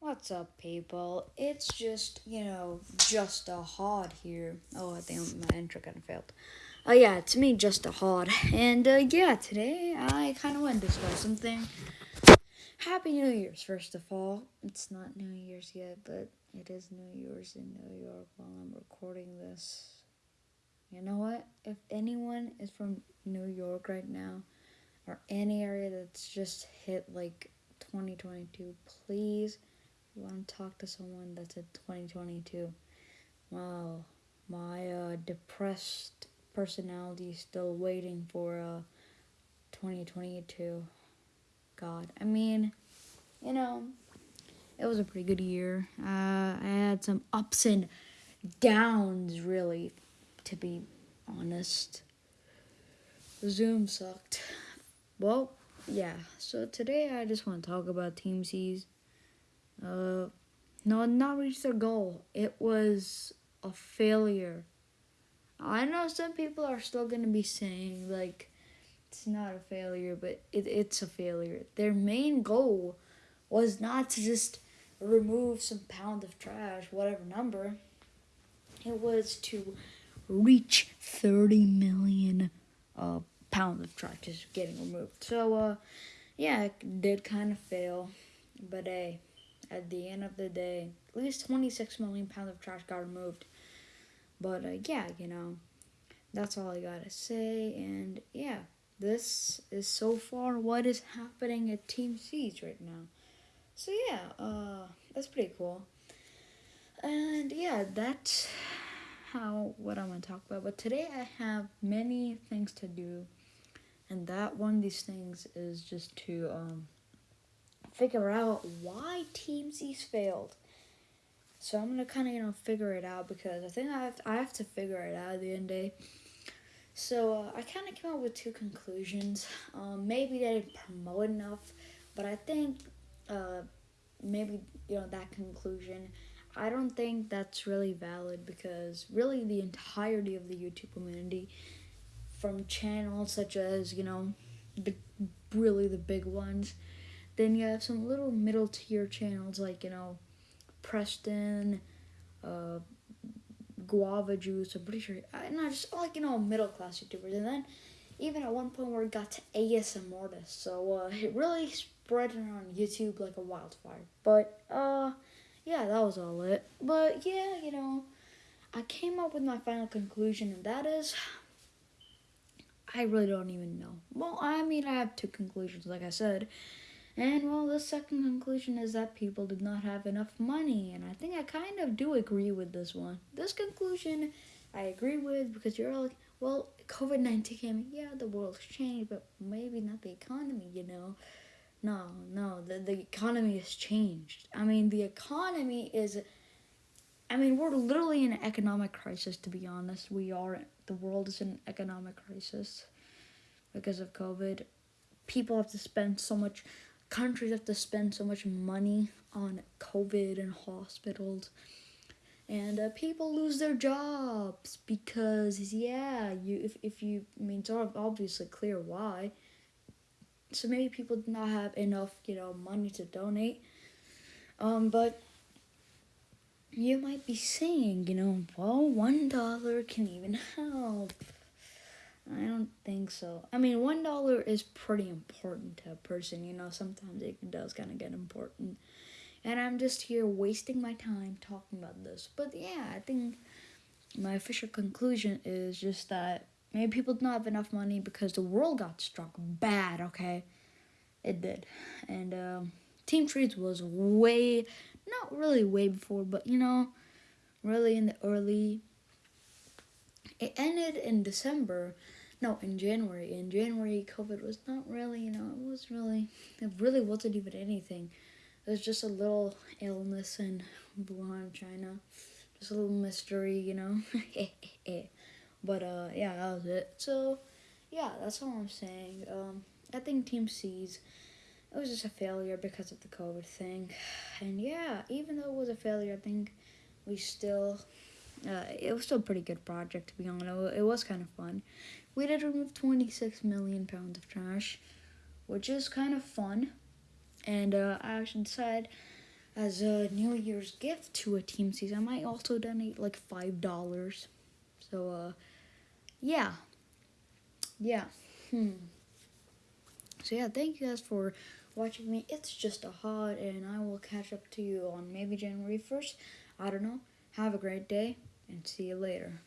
What's up, people? It's just, you know, just a hot here. Oh, I think my intro kind of failed. Oh, uh, yeah, it's me, just a hot. And, uh, yeah, today I kind of want to discuss something. Happy New Year's, first of all. It's not New Year's yet, but it is New Year's in New York while I'm recording this. You know what? If anyone is from New York right now, or any area that's just hit like 2022, please you want to talk to someone that's in 2022. Wow, my uh, depressed personality is still waiting for uh, 2022. God, I mean, you know, it was a pretty good year. Uh, I had some ups and downs, really, to be honest. Zoom sucked. Well, yeah, so today I just want to talk about Team Seas. Uh, no, not reach their goal. It was a failure. I know some people are still going to be saying, like, it's not a failure, but it, it's a failure. Their main goal was not to just remove some pound of trash, whatever number. It was to reach 30 million uh, pounds of trash just getting removed. So, uh, yeah, it did kind of fail, but hey at the end of the day, at least 26 million pounds of trash got removed. But uh, yeah, you know, that's all I gotta say. And yeah, this is so far what is happening at Team Seas right now. So yeah, uh, that's pretty cool. And yeah, that's how what I'm gonna talk about. But today I have many things to do, and that one of these things is just to um figure out why Team Seas failed. So I'm gonna kind of you know figure it out because I think I have to, I have to figure it out at the end of the day. So uh, I kind of came up with two conclusions. Um, maybe they didn't promote enough, but I think uh, maybe you know that conclusion. I don't think that's really valid because really the entirety of the YouTube community, from channels such as you know, the really the big ones, then you have some little middle tier channels like, you know, Preston, uh, Guava Juice, I'm pretty sure, and I just like, you know, middle class YouTubers. And then even at one point where it got to ASMR artists. So uh, it really spread around YouTube like a wildfire. But uh, yeah, that was all it. But yeah, you know, I came up with my final conclusion, and that is. I really don't even know. Well, I mean, I have two conclusions, like I said. And well, the second conclusion is that people did not have enough money, and I think I kind of do agree with this one. This conclusion I agree with because you're like, well, COVID 19 came, yeah, the world's changed, but maybe not the economy, you know? No, no, the, the economy has changed. I mean, the economy is, I mean, we're literally in an economic crisis, to be honest. We are, the world is in an economic crisis because of COVID. People have to spend so much countries have to spend so much money on COVID and hospitals. And uh, people lose their jobs because, yeah, you if, if you, I mean, it's obviously clear why. So maybe people do not have enough, you know, money to donate. Um, but you might be saying, you know, well, one dollar can even help. I don't think so. I mean, one dollar is pretty important to a person, you know. Sometimes it does kind of get important, and I'm just here wasting my time talking about this. But yeah, I think my official conclusion is just that maybe people don't have enough money because the world got struck bad. Okay, it did, and um, Team Trees was way, not really way before, but you know, really in the early. It ended in December no, in January. In January, COVID was not really, you know, it was really, it really wasn't even anything. It was just a little illness in Wuhan, China. Just a little mystery, you know. but uh, yeah, that was it. So, yeah, that's all I'm saying. Um, I think Team Seas it was just a failure because of the COVID thing. And yeah, even though it was a failure, I think we still, uh, it was still a pretty good project to be honest. It was kind of fun. We did remove 26 million pounds of trash, which is kind of fun. And uh, I actually decided as a New Year's gift to a team season. I might also donate like five dollars. So uh, yeah, yeah. Hmm. So yeah, thank you guys for watching me. It's just a hot, and I will catch up to you on maybe January first. I don't know. Have a great day, and see you later.